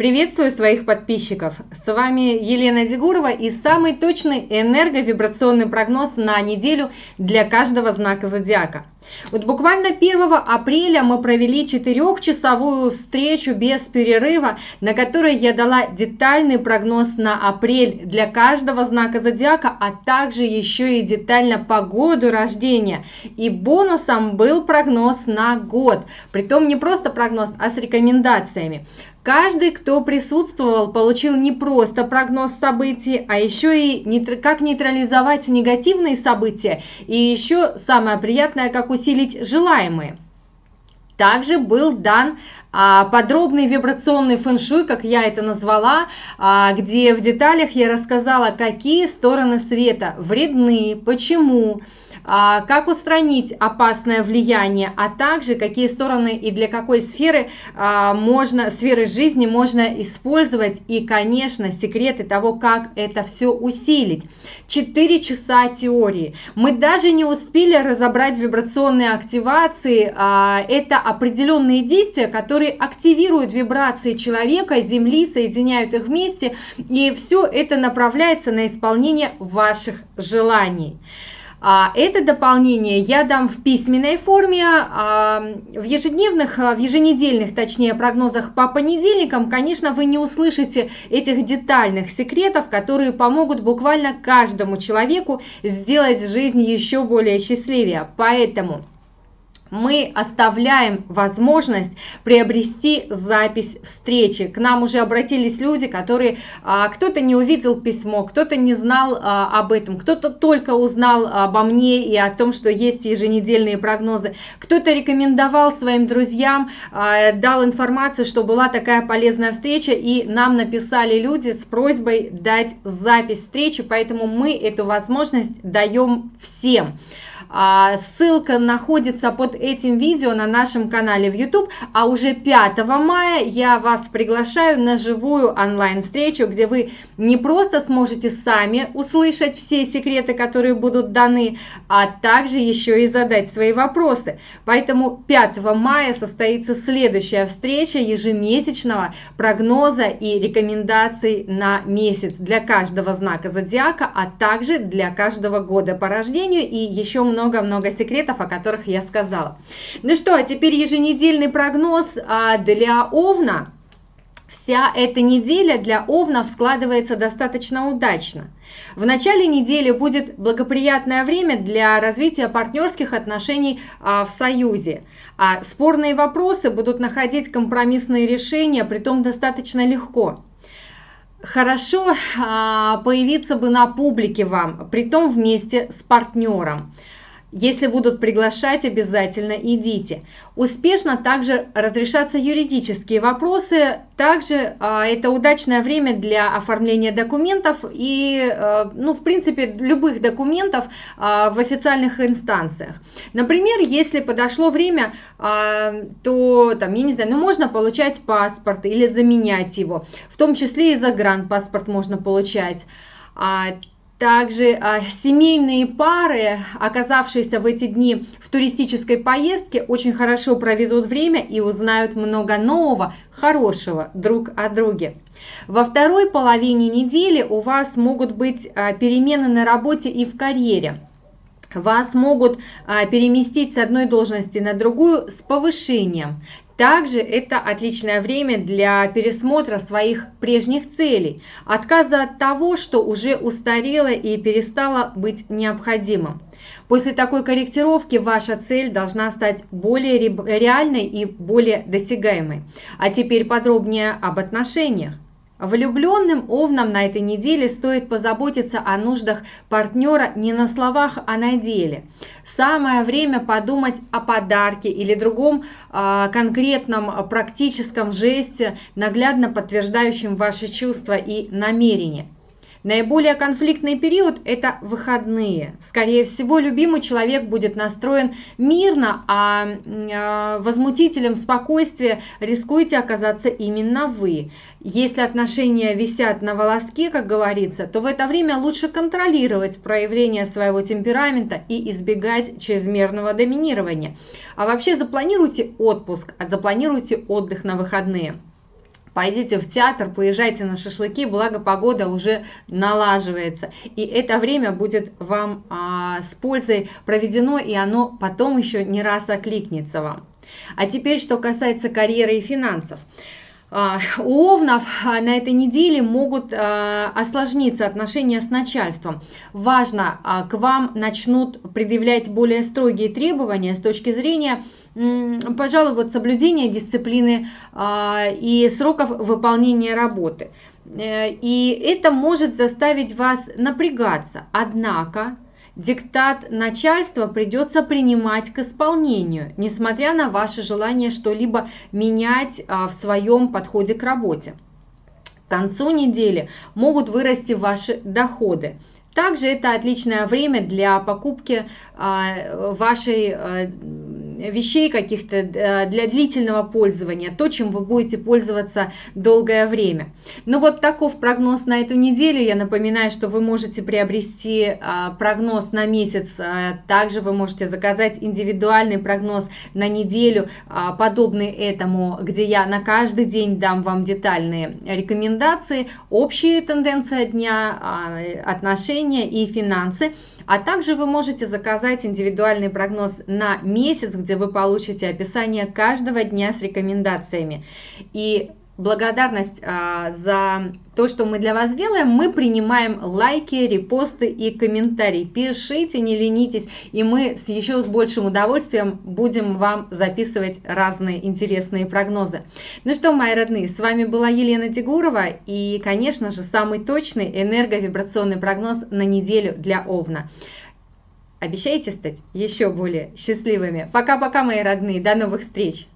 Приветствую своих подписчиков! С вами Елена Дегурова и самый точный энерговибрационный прогноз на неделю для каждого знака зодиака. Вот буквально 1 апреля мы провели четырехчасовую встречу без перерыва, на которой я дала детальный прогноз на апрель для каждого знака зодиака, а также еще и детально по году рождения. И бонусом был прогноз на год, притом не просто прогноз, а с рекомендациями. Каждый, кто присутствовал, получил не просто прогноз событий, а еще и как нейтрализовать негативные события, и еще самое приятное, как усилить желаемые. Также был дан а, подробный вибрационный фэншуй, как я это назвала, а, где в деталях я рассказала, какие стороны света вредны, почему, как устранить опасное влияние, а также какие стороны и для какой сферы а, можно, сферы жизни можно использовать и, конечно, секреты того, как это все усилить. Четыре часа теории. Мы даже не успели разобрать вибрационные активации. А, это определенные действия, которые активируют вибрации человека, Земли, соединяют их вместе, и все это направляется на исполнение ваших желаний. А это дополнение я дам в письменной форме, а в ежедневных, а, в еженедельных, точнее, прогнозах по понедельникам, конечно, вы не услышите этих детальных секретов, которые помогут буквально каждому человеку сделать жизнь еще более счастливее. Поэтому мы оставляем возможность приобрести запись встречи. К нам уже обратились люди, которые а, кто-то не увидел письмо, кто-то не знал а, об этом, кто-то только узнал обо мне и о том, что есть еженедельные прогнозы, кто-то рекомендовал своим друзьям, а, дал информацию, что была такая полезная встреча, и нам написали люди с просьбой дать запись встречи, поэтому мы эту возможность даем всем. А, ссылка находится под этим видео на нашем канале в YouTube, а уже 5 мая я вас приглашаю на живую онлайн-встречу, где вы не просто сможете сами услышать все секреты, которые будут даны, а также еще и задать свои вопросы. Поэтому 5 мая состоится следующая встреча ежемесячного прогноза и рекомендаций на месяц для каждого знака зодиака, а также для каждого года по рождению и еще много много-много секретов, о которых я сказала. Ну что, а теперь еженедельный прогноз а, для Овна. Вся эта неделя для Овнов складывается достаточно удачно. В начале недели будет благоприятное время для развития партнерских отношений а, в Союзе. А спорные вопросы будут находить компромиссные решения, притом достаточно легко. Хорошо а, появиться бы на публике вам, притом вместе с партнером. Если будут приглашать, обязательно идите. Успешно также разрешатся юридические вопросы. Также а, это удачное время для оформления документов и, а, ну, в принципе, любых документов а, в официальных инстанциях. Например, если подошло время, а, то, там, я не знаю, ну, можно получать паспорт или заменять его. В том числе и загранпаспорт можно получать. Также а, семейные пары, оказавшиеся в эти дни в туристической поездке, очень хорошо проведут время и узнают много нового, хорошего друг о друге. Во второй половине недели у вас могут быть а, перемены на работе и в карьере. Вас могут а, переместить с одной должности на другую с повышением. Также это отличное время для пересмотра своих прежних целей, отказа от того, что уже устарело и перестало быть необходимым. После такой корректировки ваша цель должна стать более реальной и более досягаемой. А теперь подробнее об отношениях. Влюбленным овнам на этой неделе стоит позаботиться о нуждах партнера не на словах, а на деле. Самое время подумать о подарке или другом э, конкретном практическом жесте, наглядно подтверждающем ваши чувства и намерения. Наиболее конфликтный период – это выходные. Скорее всего, любимый человек будет настроен мирно, а э, возмутителем спокойствия рискуете оказаться именно вы. Если отношения висят на волоске, как говорится, то в это время лучше контролировать проявление своего темперамента и избегать чрезмерного доминирования. А вообще запланируйте отпуск, запланируйте отдых на выходные. Пойдите в театр, поезжайте на шашлыки, благо погода уже налаживается. И это время будет вам а, с пользой проведено, и оно потом еще не раз окликнется вам. А теперь, что касается карьеры и финансов. А, у овнов а, на этой неделе могут а, осложниться отношения с начальством. Важно, к вам начнут предъявлять более строгие требования с точки зрения, пожалуй, вот соблюдения дисциплины и сроков выполнения работы. Э, и это может заставить вас напрягаться. Однако, диктат начальства придется принимать к исполнению, несмотря на ваше желание что-либо менять а, в своем подходе к работе. К концу недели могут вырасти ваши доходы. Также это отличное время для покупки а, вашей а, вещей каких-то э, для длительного пользования, то, чем вы будете пользоваться долгое время. Ну вот таков прогноз на эту неделю. Я напоминаю, что вы можете приобрести а, прогноз на месяц, а, также вы можете заказать индивидуальный прогноз на неделю, а, подобный этому, где я на каждый день дам вам детальные рекомендации, общие тенденции дня, отношения и финансы. А также вы можете заказать индивидуальный прогноз на месяц, где вы получите описание каждого дня с рекомендациями. И благодарность а, за то, что мы для вас делаем, мы принимаем лайки, репосты и комментарии. Пишите, не ленитесь, и мы с еще с большим удовольствием будем вам записывать разные интересные прогнозы. Ну что, мои родные, с вами была Елена Дегурова и, конечно же, самый точный энерговибрационный прогноз на неделю для Овна. Обещаете стать еще более счастливыми? Пока-пока, мои родные, до новых встреч!